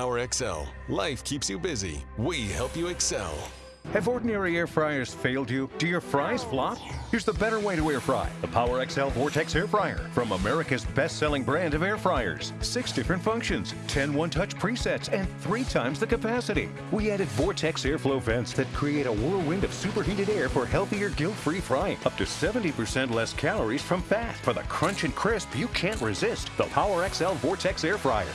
Power XL. Life keeps you busy. We help you excel. Have ordinary air fryers failed you? Do your fries flop? Here's the better way to air fry the Power XL Vortex Air Fryer from America's best selling brand of air fryers. Six different functions, 10 one touch presets, and three times the capacity. We added Vortex airflow vents that create a whirlwind of superheated air for healthier guilt free frying. Up to 70% less calories from fat for the crunch and crisp you can't resist. The Power XL Vortex Air Fryer.